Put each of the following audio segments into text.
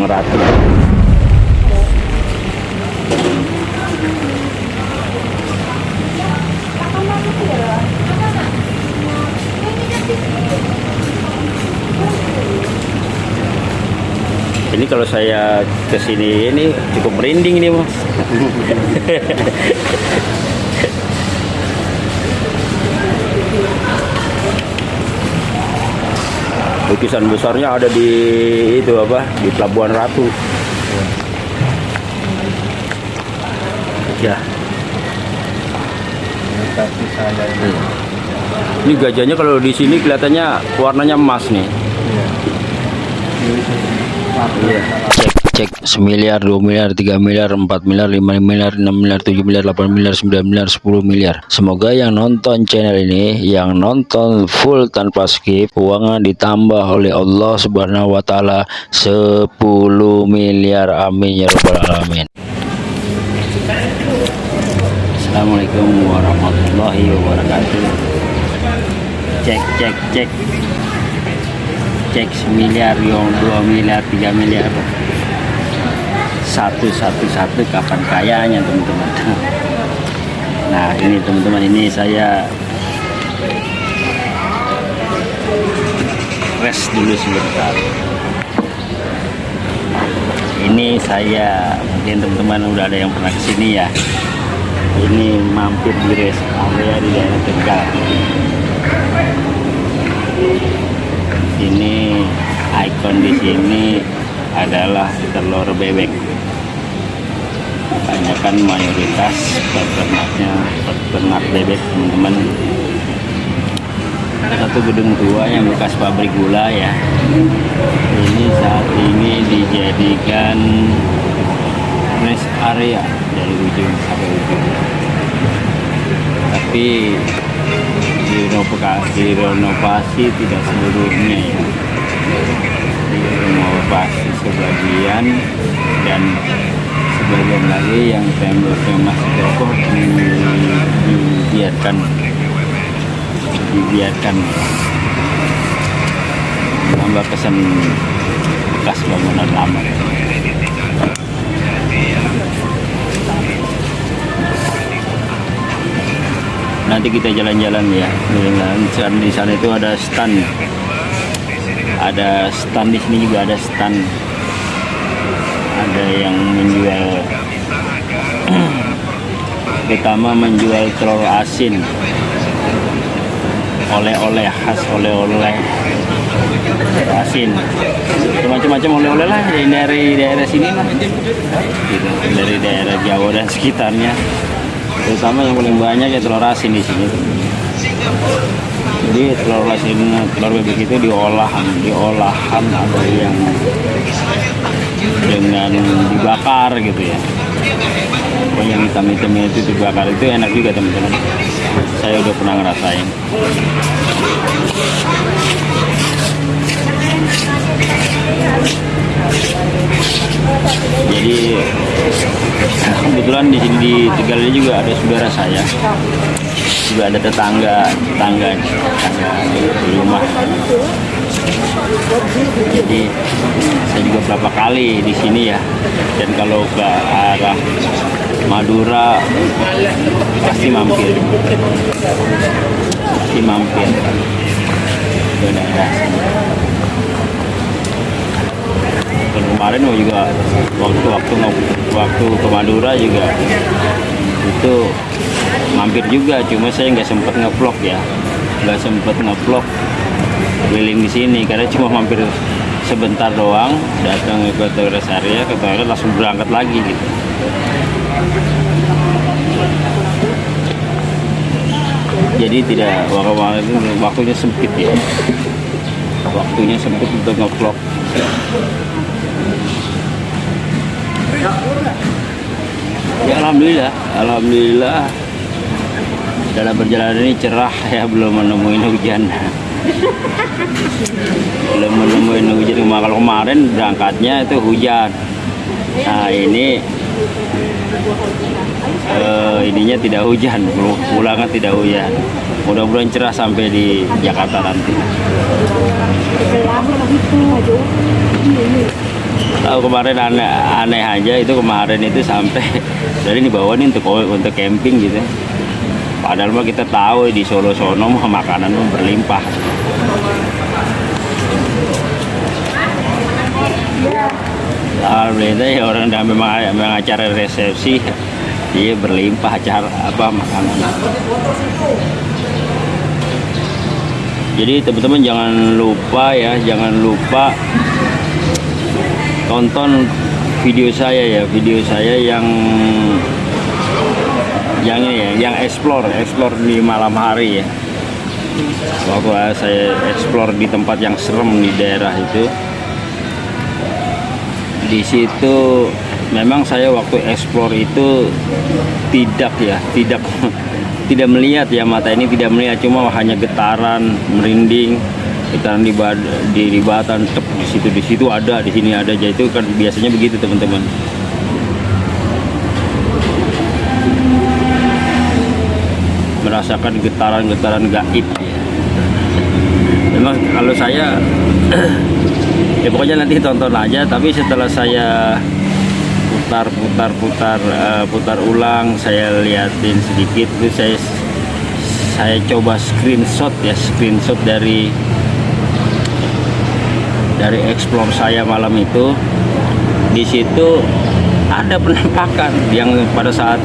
Ini kalau saya ke sini ini cukup merinding Mas. Lukisan besarnya ada di itu apa? Di Pelabuhan Ratu. Ya, ini. ini gajahnya kalau di sini kelihatannya warnanya emas nih. Iya. Cek semiliar, 2 miliar, 3 miliar, 4 miliar, 5 miliar, 6 miliar, 7 miliar, 8 miliar, 9 miliar, 10 miliar. Semoga yang nonton channel ini, yang nonton full tanpa skip, uangnya ditambah oleh Allah Subhanahu wa taala 10 miliar. Amin ya rabbal alamin. Assalamualaikum warahmatullahi wabarakatuh. Cek cek cek. Cek semiliar, yang 2 miliar, 3 miliar satu satu satu kapan kayanya teman-teman. Nah ini teman-teman ini saya rest dulu sebentar. Ini saya mungkin teman-teman udah ada yang pernah ke sini ya. Ini mampir di rest area di daerah Tegal. Ini ikon di sini adalah telur bebek kebanyakan mayoritas peternaknya peternak bebek teman-teman. Satu gedung tua yang bekas pabrik gula ya. Ini saat ini dijadikan rest area dari ujung sampai ujung. Tapi direnovasi, direnovasi tidak seluruhnya ya. Direnovasi sebagian dan sebagian lagi yang temboknya masih kokoh di- dibiarkan. Dibiarkan. Menambah kesan bekas bangunan lama. Nanti kita jalan-jalan ya. Jalan di sana itu ada stand. Ada stand di sini juga ada stand ada yang menjual. Pertama menjual telur asin. Oleh-oleh khas oleh-oleh asin. Macam-macam oleh-oleh lah dari dari daerah sini lah. Gitu. dari daerah Jawa dan sekitarnya. Terutama yang paling banyak ya telur asin di sini. Jadi telur asin telur bebek itu diolahan diolahan ada yang dengan dibakar gitu ya. Pokoknya hitam-hitamnya itu dibakar. Itu enak juga teman-teman. Saya udah pernah ngerasain. Jadi kebetulan di sini di Tegal ini juga ada saudara saya. Juga ada tetangga tetangga tetangga di rumah jadi saya juga berapa kali di sini ya. Dan kalau ke arah Madura pasti mampir. Pasti mampir. Sini. dan kemarin juga waktu waktu waktu ke Madura juga itu mampir juga. Cuma saya nggak sempet ngevlog ya. Nggak sempet ngevlog keliling di sini karena cuma mampir sebentar doang datang ke rest area ke toilet langsung berangkat lagi gitu. Jadi tidak waktu itu waktunya sempit ya. Waktunya sempit untuk ngevlog. Ya alhamdulillah alhamdulillah. Dalam perjalanan ini cerah ya belum menemuin hujan belum menemuin hujan kalau kemarin berangkatnya itu hujan. Nah ini eh, ininya tidak hujan. Pulangnya tidak hujan. Mudah-mudahan cerah sampai di Jakarta nanti. Tahu kemarin aneh, aneh aja. Itu kemarin itu sampai jadi dibawa nih untuk untuk camping gitu. Padahal mah kita tahu di Solo sono makanan berlimpah Alhamdulillah ya orang udah memang, memang acara resepsi dia berlimpah acara apa makanan jadi teman-teman jangan lupa ya jangan lupa tonton video saya ya video saya yang yang ya yang explore explore di malam hari ya. Waktu saya explore di tempat yang serem di daerah itu di situ memang saya waktu explore itu tidak ya tidak tidak melihat ya mata ini tidak melihat cuma hanya getaran merinding getaran di bad, di, di batan tep, di situ di situ ada di sini ada jadi itu kan biasanya begitu teman-teman merasakan getaran-getaran gaib ya. memang kalau saya ya pokoknya nanti tonton aja tapi setelah saya putar putar putar uh, putar ulang saya liatin sedikit itu saya saya coba screenshot ya screenshot dari dari explore saya malam itu. Di situ ada penampakan yang pada saat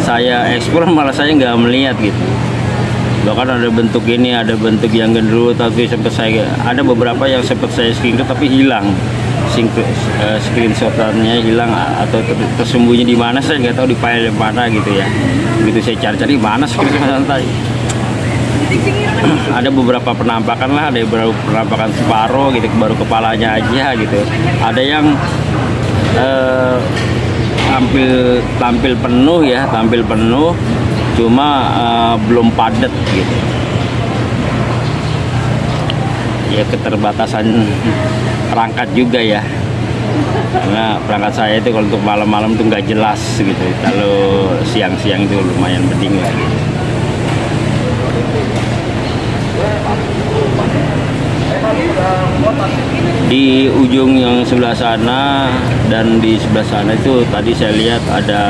saya explore malah saya nggak melihat gitu bahkan ada bentuk ini ada bentuk yang gendruwo tapi sempat saya ada beberapa yang sempat saya screenshot tapi hilang. Uh, screenshotannya hilang atau ter tersembunyi di mana saya nggak tahu di file mana gitu ya. Begitu saya cari-cari mana screenshot tadi ada beberapa penampakan lah ada beberapa penampakan separuh gitu baru kepalanya aja gitu. Ada yang uh, tampil tampil penuh ya tampil penuh cuma uh, belum padat gitu. Ya keterbatasan perangkat juga ya. Karena perangkat saya itu kalau untuk malam-malam itu nggak jelas gitu. Kalau siang-siang itu lumayan penting lagi di ujung yang sebelah sana dan di sebelah sana itu tadi saya lihat ada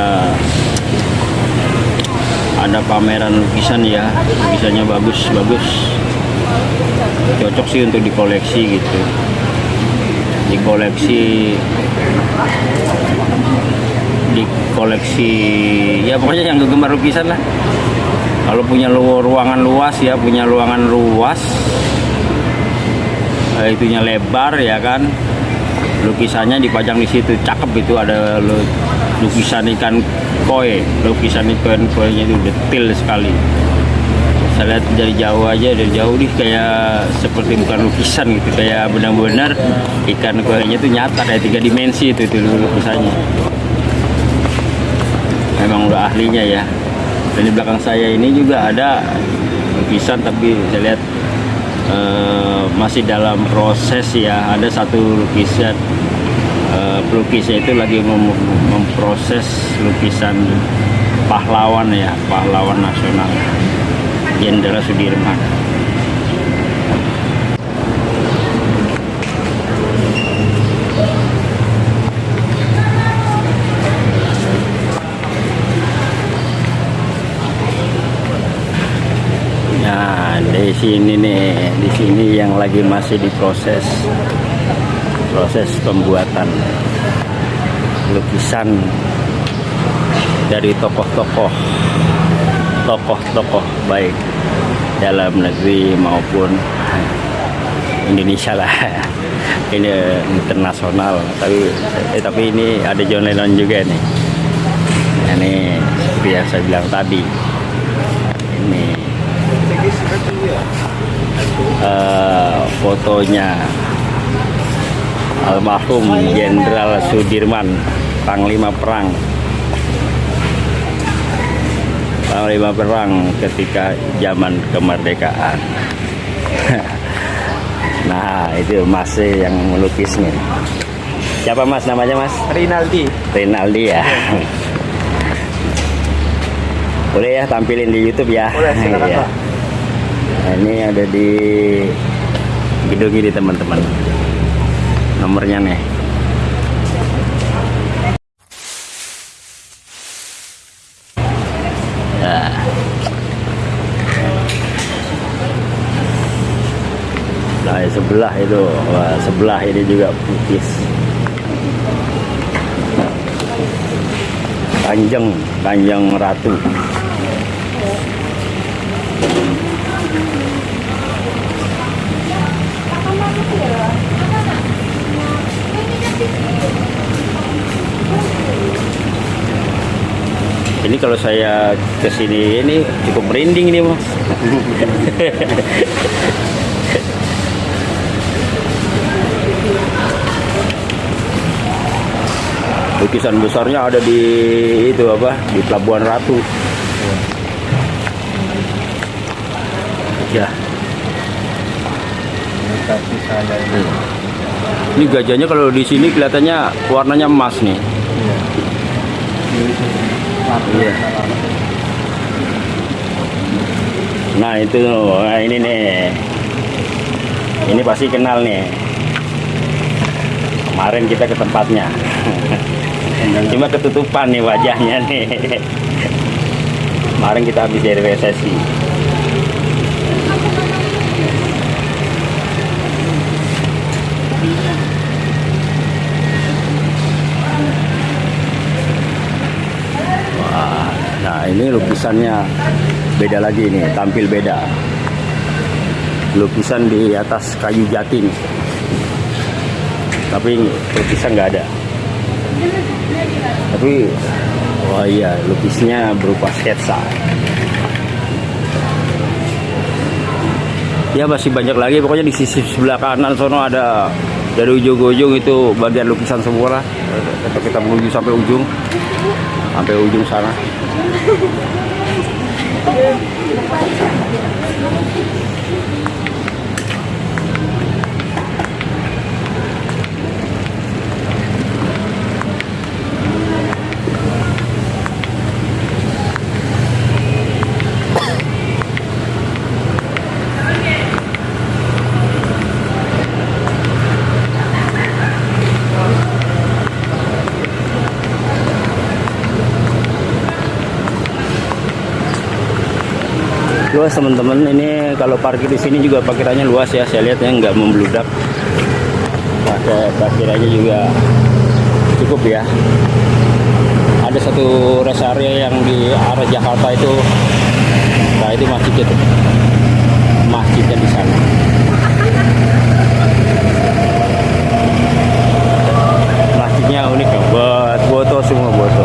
ada pameran lukisan ya. Lukisannya bagus bagus. Cocok sih untuk dikoleksi gitu. Dikoleksi dikoleksi ya pokoknya yang gemar lukisan lah. Kalau punya ruangan luas ya punya ruangan luas Eh, itunya lebar ya kan. Lukisannya dipajang di situ cakep itu ada lukisan ikan koi lukisan ikan koi nya itu detail sekali. Saya lihat dari jauh aja dari jauh nih kayak seperti bukan lukisan gitu kayak benar-benar ikan koi nya itu nyata kayak tiga dimensi itu itu lukisannya. Memang udah ahlinya ya. Dan di belakang saya ini juga ada lukisan tapi saya lihat uh, masih dalam proses ya. Ada satu lukisan pelukisnya itu lagi mem memproses lukisan pahlawan ya pahlawan nasional Jenderal Sudirman. Di sini nih di sini yang lagi masih diproses proses pembuatan lukisan dari tokoh-tokoh tokoh-tokoh baik dalam negeri maupun Indonesia lah. Ini internasional tapi eh, tapi ini ada John Lennon juga nih. Ini seperti yang saya bilang tadi. Ini uh, fotonya almarhum Jenderal Sudirman Panglima Perang. Panglima Perang ketika zaman kemerdekaan. Nah itu masih yang melukisnya. Siapa mas namanya mas? Rinaldi. Rinaldi ya. Boleh ya tampilin di YouTube ya? Boleh silakan ya nah, ini ada di gedung ini teman-teman nomornya nih. Nah. Nah, sebelah itu. Wah, sebelah ini juga putih. Panjang panjang ratu. Ini kalau saya ke sini ini cukup merinding nih mas lukisan besarnya ada di itu apa di Pelabuhan Ratu ya Ini ini. ini gajahnya kalau di sini kelihatannya warnanya emas nih. Ini Iya. nah itu nah ini nih. Ini pasti kenal nih. Kemarin kita ke tempatnya. Cuma ketutupan nih wajahnya nih. Kemarin kita habis dari resesi ini lukisannya beda lagi nih tampil beda. Lukisan di atas kayu jati nih tapi lukisan nggak ada. Tapi wah iya lukisnya berupa sketsa. Ya masih banyak lagi. Pokoknya di sisi sebelah kanan sono ada dari ujung ke ujung itu bagian lukisan semua lah. Kita menuju sampai ujung sampai ujung sana luas teman-teman ini kalau parkir di sini juga parkirannya luas ya. Saya lihat ya nggak membludak. Pakai parkirannya juga cukup ya. Ada satu rest area yang di arah Jakarta itu. Nah itu masjid itu. Masjidnya di sana masjidnya unik ya buat foto semua foto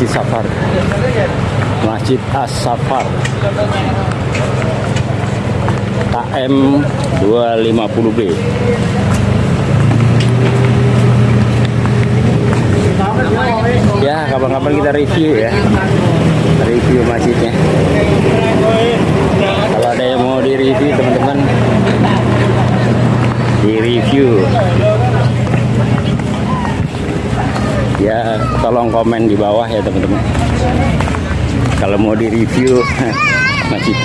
Masjid Safar. Masjid As Safar KM 250B Ya kapan-kapan kita review ya. Review masjidnya. Kalau ada yang mau di review teman-teman Di review ya tolong komen di bawah ya teman-teman. Kalau mau di review masjid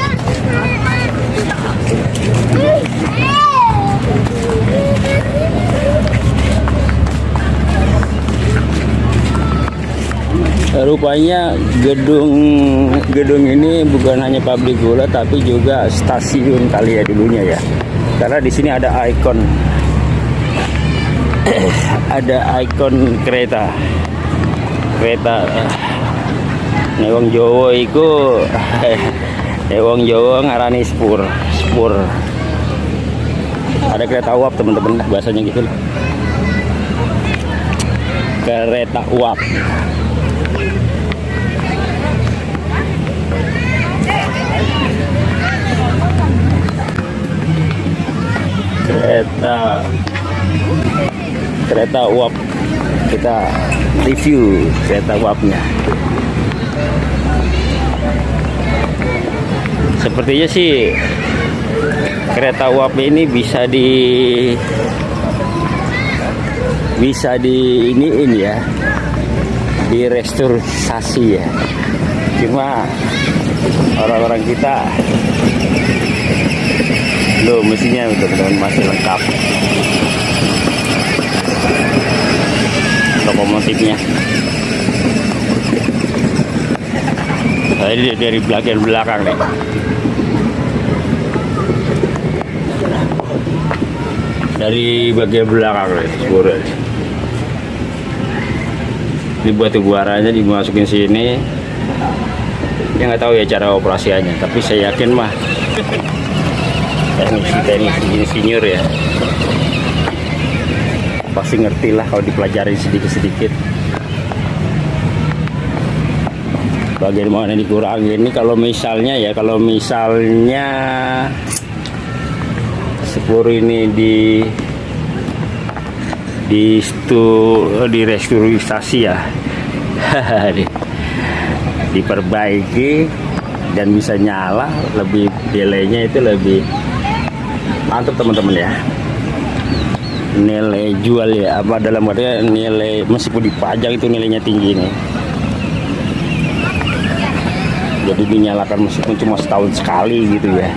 rupanya gedung gedung ini bukan hanya pabrik gula tapi juga stasiun kali ya dulunya ya. Karena di sini ada ikon ada ikon kereta. Kereta nek wong Jawa iku nek wong Jawa ngarani spur spur ada kereta uap teman-teman bahasanya gitu. Loh. kereta uap. Kereta kereta uap. Kita review kereta uapnya. Sepertinya sih kereta uap ini bisa di bisa di iniin ya direstorisasi ya. Cuma orang-orang kita loh mesinnya teman-teman masih lengkap lokomotifnya Nah, ini dari bagian belakang nih. Dari bagian belakang nih, Spura. Ini buaranya dimasukin sini. Ya nggak tahu ya cara operasiannya, tapi saya yakin mah teknisi teknisi insinyur ya pasti ngerti lah kalau dipelajari sedikit-sedikit. Bagaimana dikurangi ini kalau misalnya ya kalau misalnya sepur ini di di stu di restrukturisasi ya. Di- diperbaiki dan bisa nyala lebih delaynya itu lebih mantap teman-teman ya nilai jual ya apa dalam artinya nilai meskipun dipajang itu nilainya tinggi nih jadi dinyalakan meskipun cuma setahun sekali gitu ya.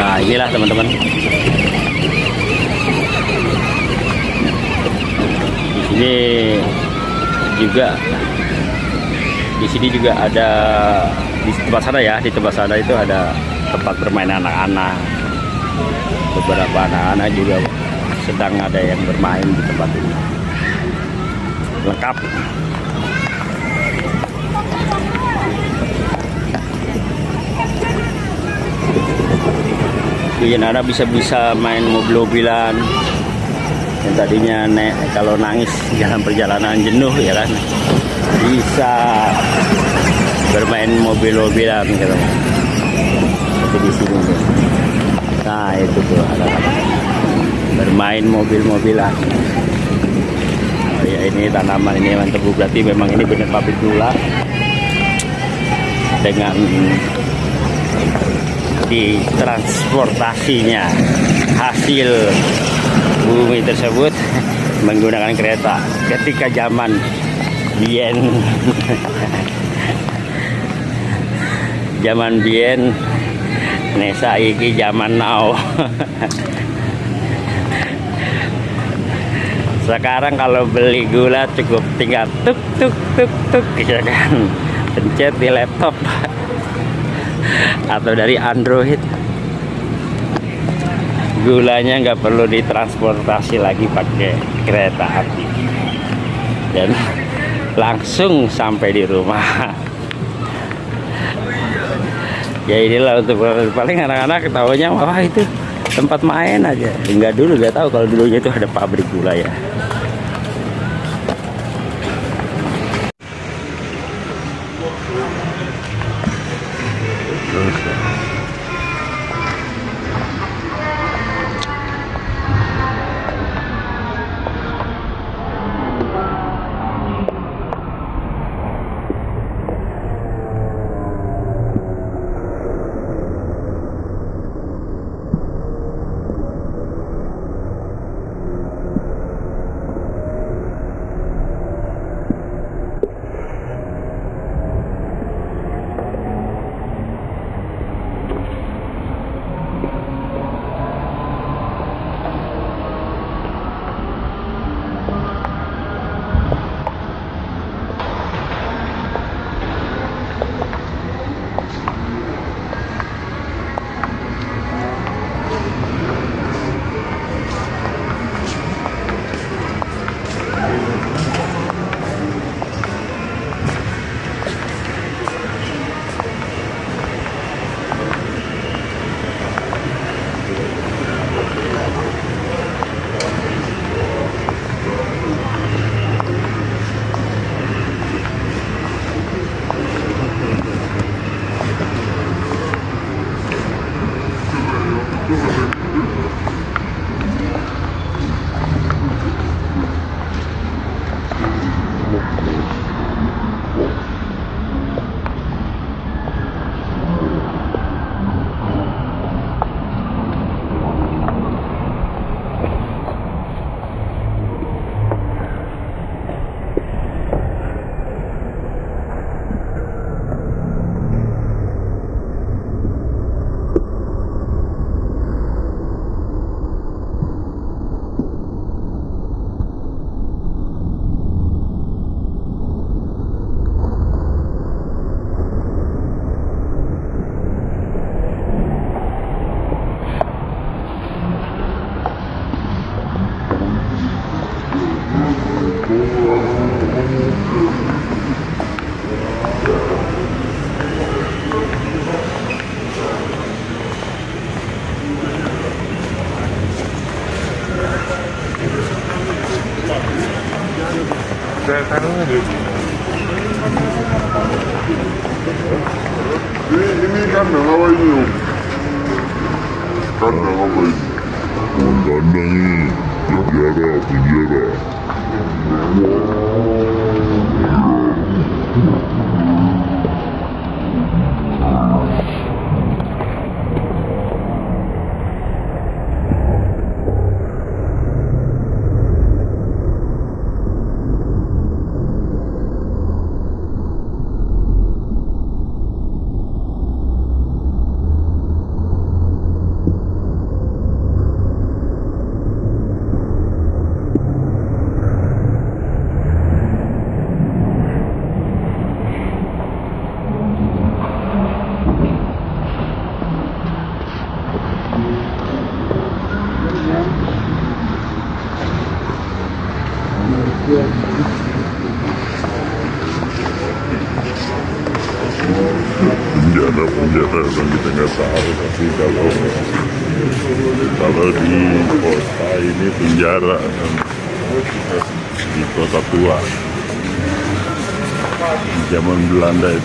Nah inilah teman-teman. Di sini juga di sini juga ada di tempat sana ya di tempat sana itu ada tempat bermain anak-anak. Beberapa anak-anak juga sedang ada yang bermain di tempat ini. Lengkap. Bikin anak bisa-bisa main mobil-mobilan. Yang tadinya nek kalau nangis dalam perjalanan jenuh ya kan bisa bermain mobil-mobilan gitu. Seperti di sini tuh. nah itu tuh anak-anak bermain mobil-mobilan oh ya ini tanaman ini mantap berarti memang ini benar pabrik gula. Dengan di transportasinya hasil bumi tersebut menggunakan kereta ketika zaman Bien. Zaman Bien Nesa iki zaman now. Sekarang kalau beli gula cukup tinggal tuk tuk tuk tuk ya kan? Pencet di laptop. Atau dari Android. Gulanya nggak perlu ditransportasi lagi pakai kereta api. Dan langsung sampai di rumah. Ya inilah untuk paling anak-anak ketahunya wah itu tempat main aja. Enggak dulu nggak tahu kalau dulunya itu ada pabrik gula ya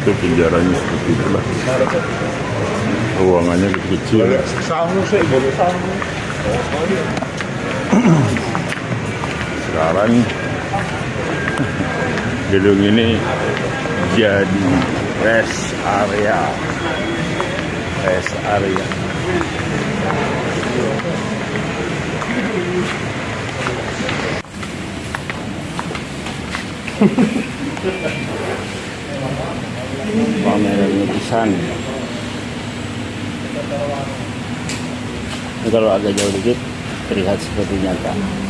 itu penjaranya seperti itulah ruangannya kecil sekarang gedung ini jadi rest area. Rest area pameran lukisan. Kalau agak jauh dikit terlihat seperti nyata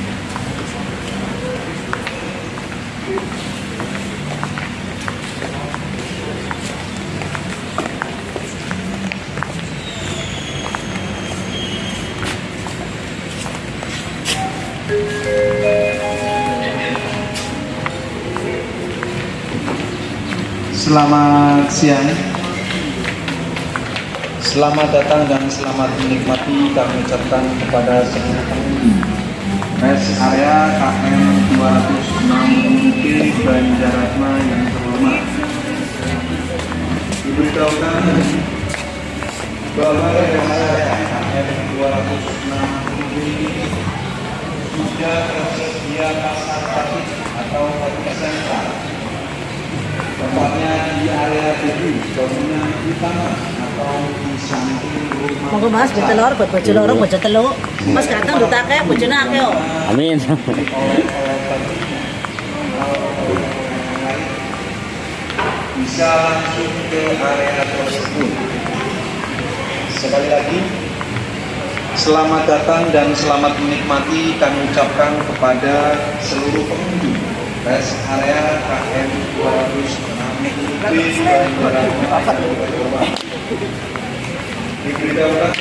Selamat siang. Selamat datang dan selamat menikmati kami ucapkan kepada seluruh pengunjung area KM 206 UT Banjaratma yang terhormat. Diberitahukan bahwa rest area KM 206 UT sudah tersedia pasar atau sentral tempatnya di area tujuh bangunan utama atau di samping rumah Monggo Mas, buat telur, buat bojo loro, bojo telu. Mas ganteng duta akeh, bojone akeh kok. amin. Bisa langsung ke area tersebut. Sekali lagi selamat datang dan selamat menikmati kami ucapkan kepada seluruh pengunjung. Rest area KM 206 UB diberitahukan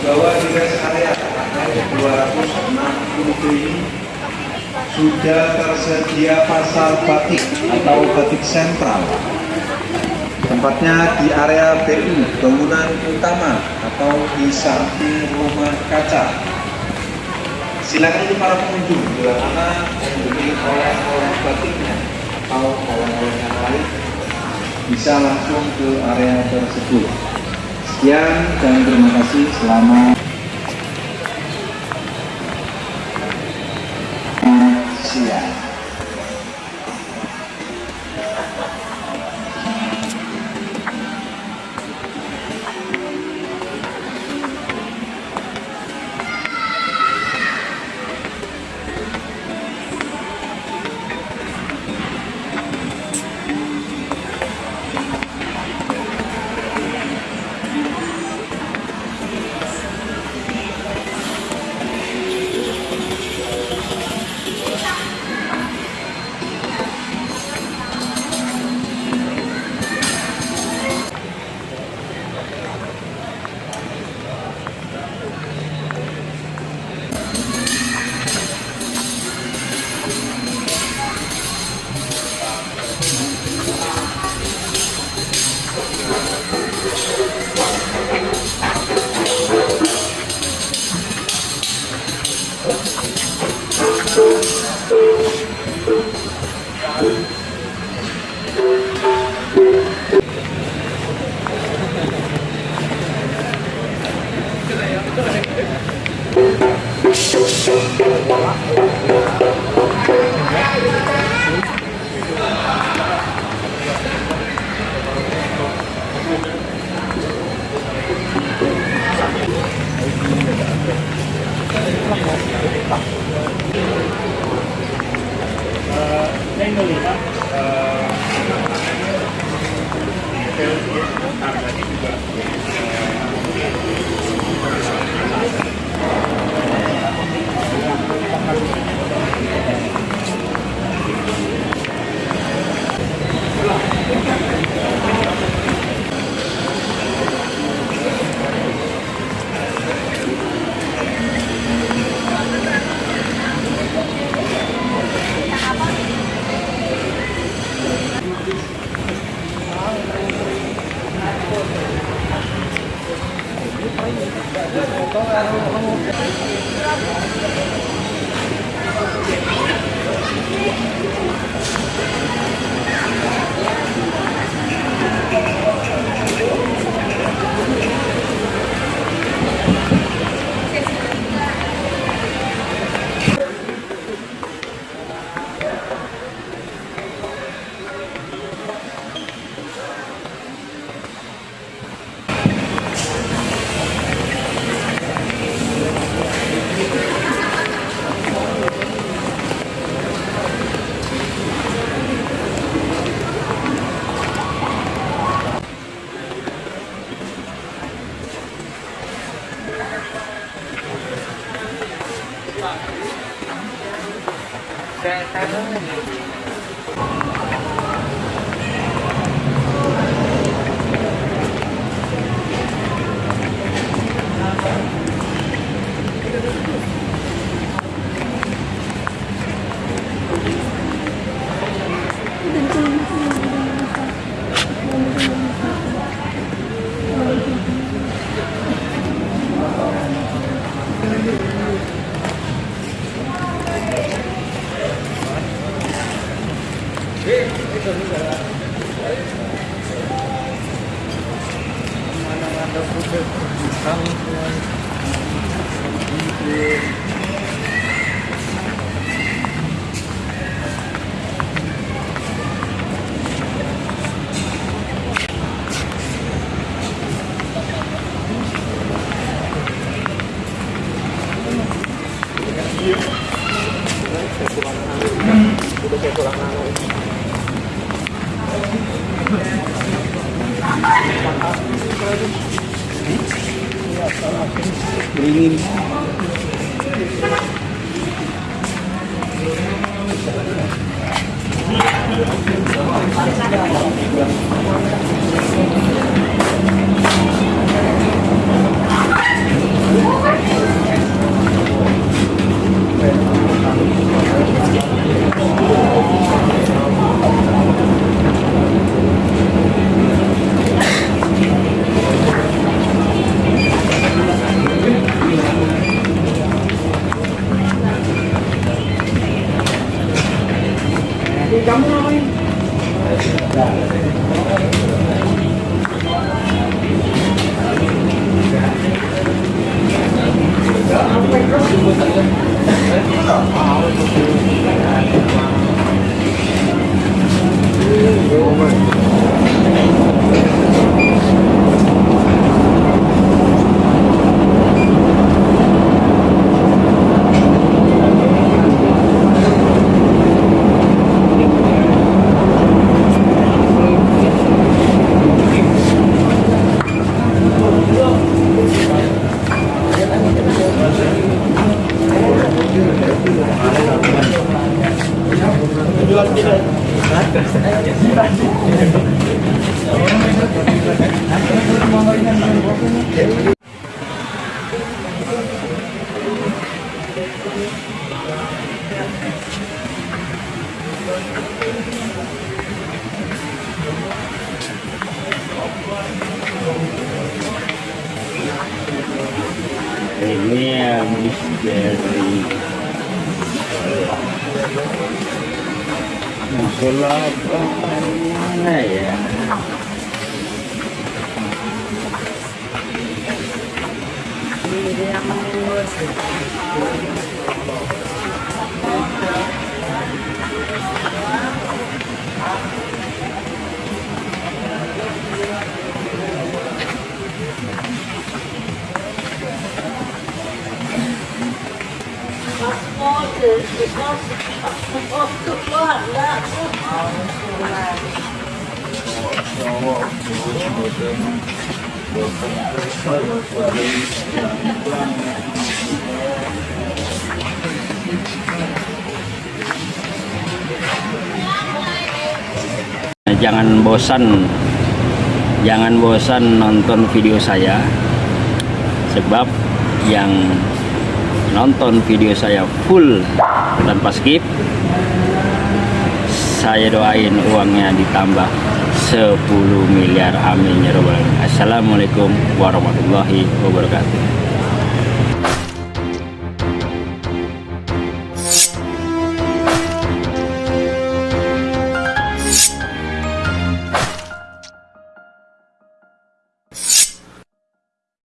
bahwa di rest area 206 UB ini sudah tersedia pasar batik atau batik sentral tempatnya di area BU bangunan utama atau di samping rumah kaca. Silakan para pengunjung bila mana membeli oleh-oleh batiknya atau oleh-oleh yang lain bisa langsung ke area tersebut. Sekian dan terima kasih. Selamat Keluar. jangan bosan jangan bosan nonton video saya sebab yang nonton video saya full tanpa skip saya doain uangnya ditambah 10 miliar. Amin ya robbal alamin. Assalamualaikum warahmatullahi wabarakatuh